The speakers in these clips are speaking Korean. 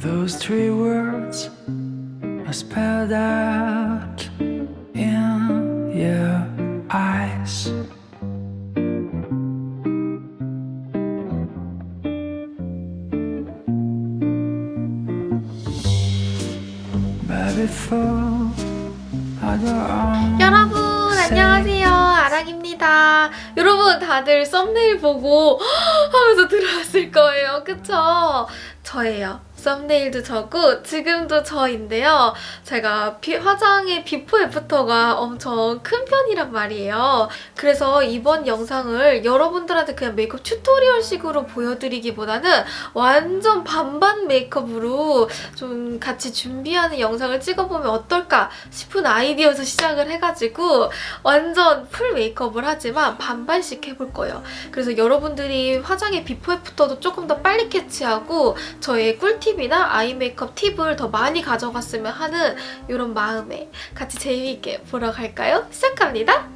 Those three words are spelled out in your eyes. 여러분 안녕하세요 아랑입니다 여러분 다들 썸네일 보고 하면서 들어왔을 거예요 그쵸? 저예요 thumbnail도 저고 지금도 저인데요 제가 비- 화장의 비포 애프터가 엄청 큰 편이란 말이에요 그래서 이번 영상을 여러분들한테 그냥 메이크업 tutorial식으로 보여드리기보다는 완전 반반 메이크업으로 좀 같이 준비하는 영상을 찍어보면 어떨까 싶은 아이디어에서 시작을 해가지고 완전 full 메이크업을 하지만 반반씩 해볼 거예요. 그래서 여러분들이 화장의 비포 애프터도 조금 더 빨리 캐치하고 저의 꿀팁이나 eye 메이크업 팁을 더 많이 가져갔으면 하는 이런 마음에 같이 재미있게 보러 갈까요? 시작합니다.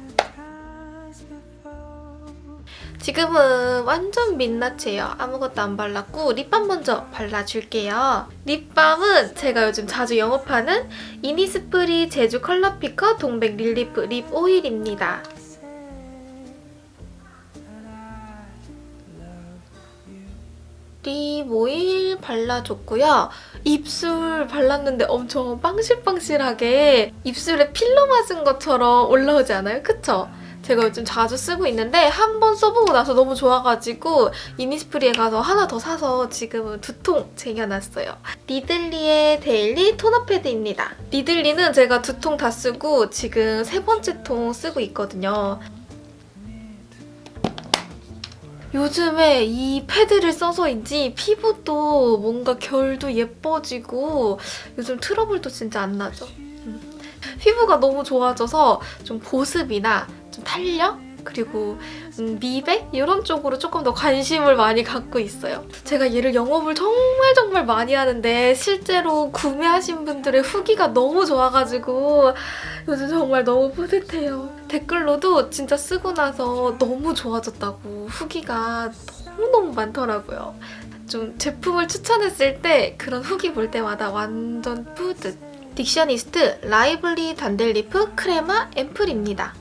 지금은 완전 민낯이에요. 아무것도 안 발랐고 lip balm 먼저 발라줄게요. lip balm은 제가 요즘 자주 영업하는 이니스프리 제주 color picker 동백 relief lip oil입니다. lip oil 발라줬고요. 입술 발랐는데 엄청 빵실빵실하게 입술에 필러 맞은 것처럼 올라오지 않아요? 그쵸? 제가 요즘 자주 쓰고 있는데 한 번 써보고 나서 너무 좋아가지고 이니스프리에 가서 하나 더 사서 지금은 두 통 쟁여놨어요. 니들리의 daily toner pad입니다. 니들리는 제가 두 통 다 쓰고 지금 세 번째 통 쓰고 있거든요. 요즘에 이 패드를 써서인지 피부도 뭔가 결도 예뻐지고 요즘 트러블도 진짜 안 나죠. 음. 피부가 너무 좋아져서 좀 보습이나 좀 탄력? 그리고 음, 미백? 이런 쪽으로 조금 더 관심을 많이 갖고 있어요. 제가 얘를 영업을 정말 정말 많이 하는데 실제로 구매하신 분들의 후기가 너무 좋아가지고 요즘 정말 너무 뿌듯해요. 댓글로도 진짜 쓰고 나서 너무 좋아졌다고 후기가 너무너무 많더라고요. 좀 제품을 추천했을 때 그런 후기 볼 때마다 완전 뿌듯. 딕셔니스트 lively dande leaf crema 앰플입니다.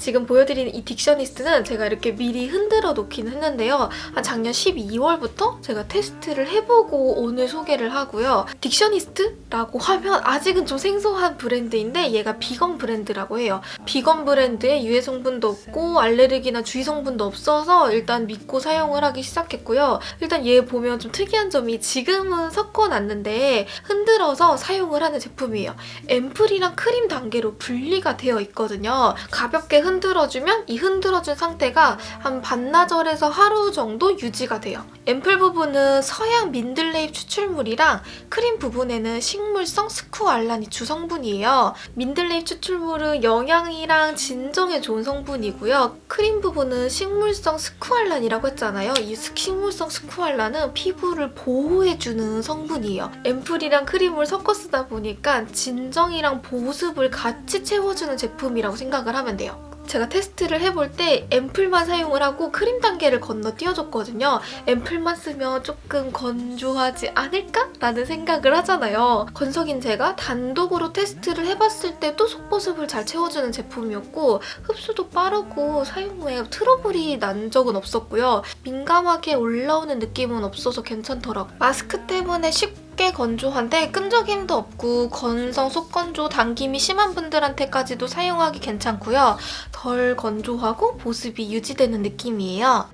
지금 보여드리는 이 딕셔니스트는 제가 이렇게 미리 흔들어 놓긴 했는데요. 한 작년 12월부터 제가 테스트를 해보고 오늘 소개를 하고요. 딕셔니스트라고 하면 아직은 좀 생소한 브랜드인데 얘가 비건 브랜드라고 해요. 비건 브랜드에 유해 성분도 없고 알레르기나 주의 성분도 없어서 일단 믿고 사용을 하기 시작했고요. 일단 얘 보면 좀 특이한 점이 지금은 섞어놨는데 흔들어서 사용을 하는 제품이에요. 앰플이랑 크림 단계로 분리가 되어 있거든요. 가볍게 흔들어주면 이 흔들어준 상태가 한 반나절에서 하루 정도 유지가 돼요. 앰플 부분은 서양 민들레잎 추출물이랑 크림 부분에는 식물성 스쿠알란이 주성분이에요. 민들레잎 추출물은 영양이랑 진정에 좋은 성분이고요. 크림 부분은 식물성 스쿠알란이라고 했잖아요. 이 식물성 스쿠알란은 피부를 보호해주는 성분이에요. 앰플이랑 크림을 섞어 쓰다 보니까 진정이랑 보습을 같이 채워주는 제품이라고 생각을 하면 돼요. 제가 테스트를 해볼 때 앰플만 사용을 하고 크림 단계를 건너뛰어줬거든요. 앰플만 쓰면 조금 건조하지 않을까? 라는 생각을 하잖아요. 건석인 제가 단독으로 테스트를 해봤을 때도 속보습을 잘 채워주는 제품이었고 흡수도 빠르고 사용 후에 트러블이 난 적은 없었고요. 민감하게 올라오는 느낌은 없어서 괜찮더라고요. 마스크 때문에 쉽게 쉽게 건조한데 끈적임도 없고 건성, 속건조, 당김이 심한 분들한테까지도 사용하기 괜찮고요. 덜 건조하고 보습이 유지되는 느낌이에요.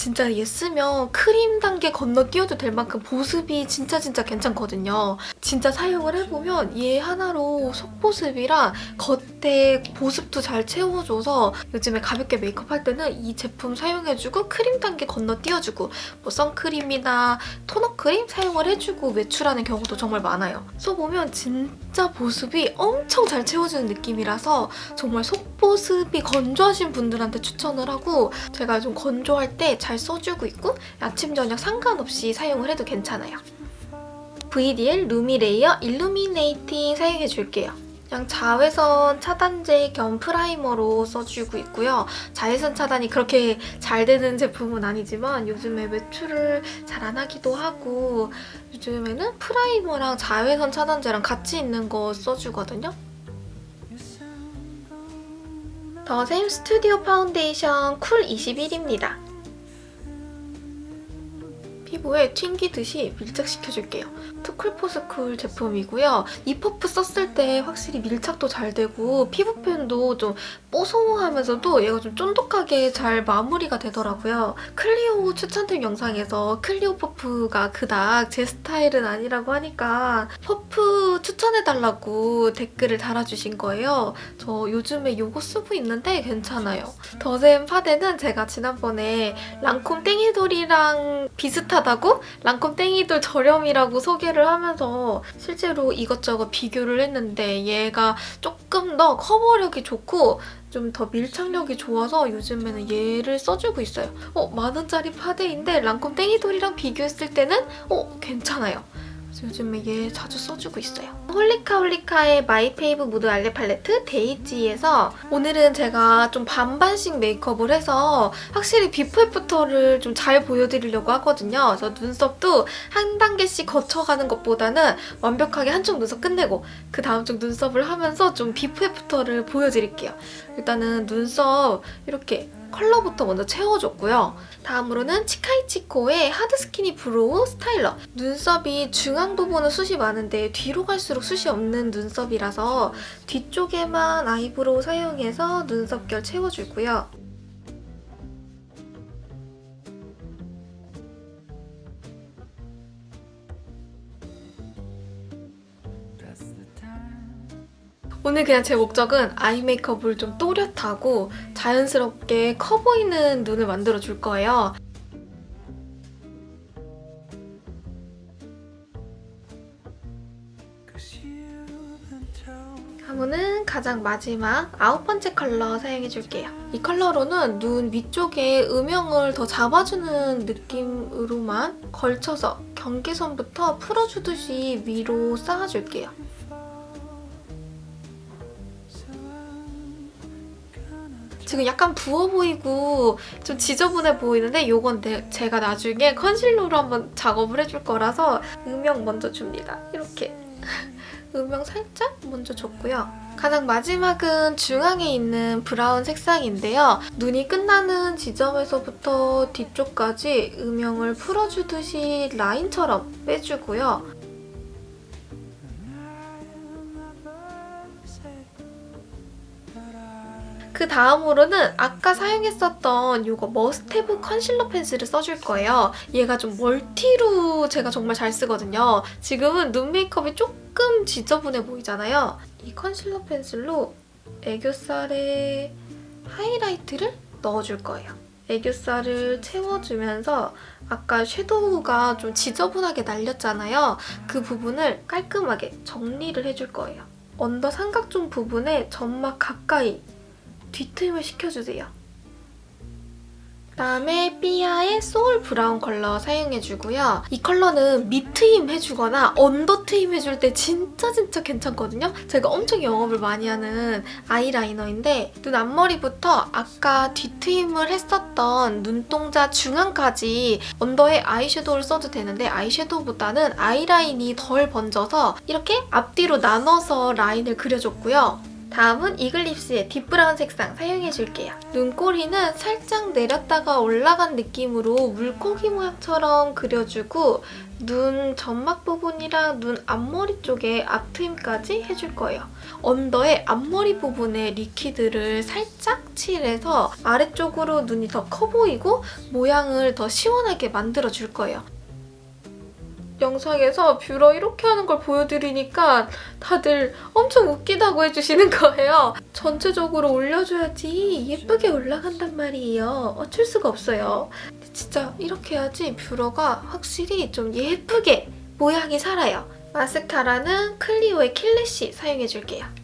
진짜 얘 쓰면 크림 단계 건너뛰어도 될 만큼 보습이 진짜 진짜 괜찮거든요. 진짜 사용을 해보면 얘 하나로 속보습이랑 겉에 보습도 잘 채워줘서 요즘에 가볍게 메이크업 할 때는 이 제품 사용해주고 크림 단계 건너뛰어주고 뭐 선크림이나 토너 크림 사용을 해주고 외출하는 경우도 정말 많아요. 써보면 진짜 보습이 엄청 잘 채워주는 느낌이라서 정말 속보습이 건조하신 분들한테 추천을 하고 제가 좀 건조할 때 잘 써주고 있고 아침, 저녁 상관없이 사용을 해도 괜찮아요. VDL Lumi Layer illuminating 사용해줄게요. 그냥 자외선 차단제 겸 primer로 써주고 있고요. 자외선 차단이 그렇게 잘 되는 제품은 아니지만 요즘에 외출을 잘 안 하기도 하고 요즘에는 primer랑 자외선 차단제랑 같이 있는 거 써주거든요. 더샘 studio foundation cool 21입니다. 피부에 튕기듯이 밀착시켜줄게요. 투쿨포스쿨 제품이고요. 이 퍼프 썼을 때 확실히 밀착도 잘 되고 피부 표현도 좀 뽀송하면서도 얘가 좀 쫀득하게 잘 마무리가 되더라고요. 클리오 추천템 영상에서 클리오 퍼프가 그닥 제 스타일은 아니라고 하니까 퍼프 추천해달라고 댓글을 달아주신 거예요. 저 요즘에 이거 쓰고 있는데 괜찮아요. 더샘 파데는 제가 지난번에 랑콤 땡이돌이랑 비슷하다고 랑콤 땡이돌 저렴이라고 소개를 하면서 실제로 이것저것 비교를 했는데 얘가 조금 더 커버력이 좋고 좀 더 밀착력이 좋아서 요즘에는 얘를 써주고 있어요. 어, 만원짜리 파데인데 랑콤 땡이돌이랑 비교했을 때는 어, 괜찮아요. 요즘에 얘 자주 써주고 있어요. 홀리카 홀리카의 my fave mood eye palette 데이지에서 오늘은 제가 좀 반반씩 메이크업을 해서 확실히 before after를 좀 잘 보여드리려고 하거든요. 그래서 눈썹도 한 단계씩 거쳐가는 것보다는 완벽하게 한쪽 눈썹 끝내고 그 다음 쪽 눈썹을 하면서 좀 before after를 보여드릴게요. 일단은 눈썹 이렇게 컬러부터 먼저 채워줬고요. 다음으로는 치카이치코의 hard skinny brow styler. 눈썹이 중앙 부분은 숱이 많은데 뒤로 갈수록 숱이 없는 눈썹이라서 뒤쪽에만 eyebrow 사용해서 눈썹결 채워주고요. 오늘 그냥 제 목적은 아이 메이크업을 좀 또렷하고 자연스럽게 커 보이는 눈을 만들어줄 거예요. 다음은 가장 마지막 아홉 번째 컬러 사용해줄게요. 이 컬러로는 눈 위쪽에 음영을 더 잡아주는 느낌으로만 걸쳐서 경계선부터 풀어주듯이 위로 쌓아줄게요. 지금 약간 부어 보이고 좀 지저분해 보이는데 이건 내- 제가 나중에 컨실러로 한번 작업을 해줄 거라서 음영 먼저 줍니다. 이렇게 음영 살짝 먼저 줬고요. 가장 마지막은 중앙에 있는 브라운 색상인데요. 눈이 끝나는 지점에서부터 뒤쪽까지 음영을 풀어주듯이 라인처럼 빼주고요. 그 다음으로는 아까 사용했었던 이거 머스테브 컨실러 펜슬을 써줄 거예요. 얘가 좀 멀티로 제가 정말 잘 쓰거든요. 지금은 눈 메이크업이 조금 지저분해 보이잖아요. 이 컨실러 펜슬로 애교살에 하이라이트를 넣어줄 거예요. 애교살을 채워주면서 아까 섀도우가 좀 지저분하게 날렸잖아요. 그 부분을 깔끔하게 정리를 해줄 거예요. under 삼각존 부분에 점막 가까이 뒤트임을 시켜주세요. 그다음에 삐아의 soul brown 컬러 사용해주고요. 이 컬러는 밑트임 해주거나 under 트임 해줄 때 진짜 진짜 괜찮거든요. 제가 엄청 영업을 많이 하는 아이라이너인데 눈 앞머리부터 아까 뒤트임을 했었던 눈동자 중앙까지 under에 아이섀도우를 써도 되는데 아이섀도우보다는 아이라인이 덜 번져서 이렇게 앞뒤로 나눠서 라인을 그려줬고요. 다음은 이글립스의 deep brown 색상 사용해줄게요. 눈꼬리는 살짝 내렸다가 올라간 느낌으로 물고기 모양처럼 그려주고 눈 점막 부분이랑 눈 앞머리 쪽에 앞트임까지 해줄 거예요. under의 앞머리 부분에 liquid를 살짝 칠해서 아래쪽으로 눈이 더 커 보이고 모양을 더 시원하게 만들어줄 거예요. 영상에서 뷰러 이렇게 하는 걸 보여드리니까 다들 엄청 웃기다고 해주시는 거예요. 전체적으로 올려줘야지 예쁘게 올라간단 말이에요. 어쩔 수가 없어요. 진짜 이렇게 해야지 뷰러가 확실히 좀 예쁘게 모양이 살아요. 마스카라는 클리오의 킬래시 사용해줄게요.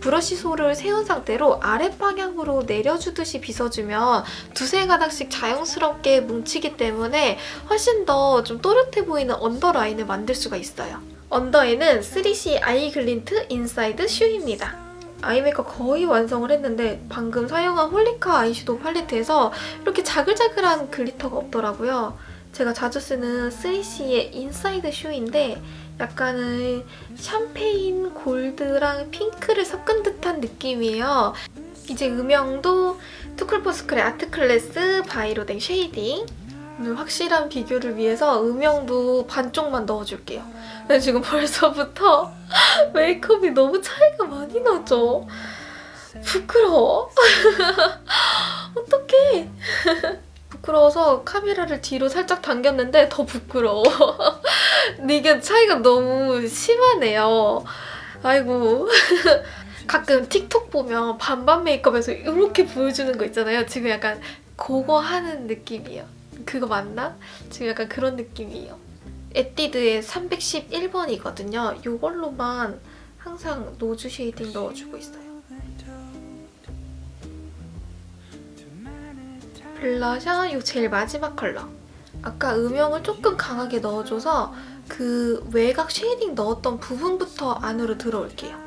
브러쉬 솔을 세운 상태로 아랫방향으로 내려주듯이 빗어주면 두세 가닥씩 자연스럽게 뭉치기 때문에 훨씬 더 좀 또렷해 보이는 under line을 만들 수가 있어요. under에는 3C 아이 글린트 인사이드 슈입니다. 아이 메이크업 거의 완성을 했는데 방금 사용한 홀리카 아이섀도우 팔레트에서 이렇게 자글자글한 glitter가 없더라고요. 제가 자주 쓰는 3C의 인사이드 슈인데 약간은 샴페인 골드랑 핑크를 섞은 듯한 느낌이에요. 이제 음영도 투쿨포스쿨의 아트클래스 바이로댕 shading 오늘 확실한 비교를 위해서 음영도 반쪽만 넣어줄게요. 근데 지금 벌써부터 메이크업이 너무 차이가 많이 나죠? 부끄러워. 어떡해. 부끄러워서 카메라를 뒤로 살짝 당겼는데 더 부끄러워. 이게 차이가 너무 심하네요. 아이고. 가끔 틱톡 보면 반반 메이크업에서 이렇게 보여주는 거 있잖아요. 지금 약간 그거 하는 느낌이에요. 그거 맞나? 지금 약간 그런 느낌이에요. 에뛰드의 311번이거든요. 이걸로만 항상 nose shading 넣어주고 있어요. 블러셔 이 제일 마지막 컬러. 아까 음영을 조금 강하게 넣어줘서 그 외곽 shading 넣었던 부분부터 안으로 들어올게요.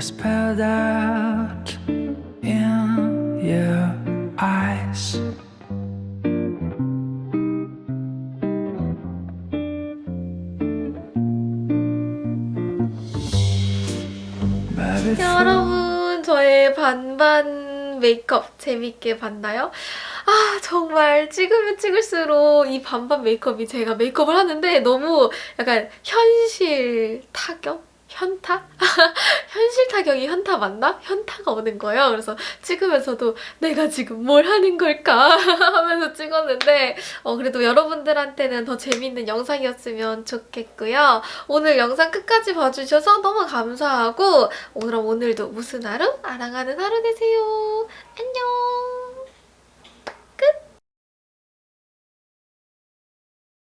Spelled out in your eyes. 여러분 저의 반반 메이크업 재밌게 봤나요? 아 정말 찍으면 찍을수록 이 반반 메이크업이 제가 메이크업을 하는데 너무 약간 현실 타격? 현타? 현실 타격이 현타 맞나? 현타가 오는 거예요. 그래서 찍으면서도 내가 지금 뭘 하는 걸까 하면서 찍었는데 어, 그래도 여러분들한테는 더 재밌는 영상이었으면 좋겠고요. 오늘 영상 끝까지 봐주셔서 너무 감사하고 오늘은 오늘도 무슨 하루? 아랑하는 하루 되세요. 안녕!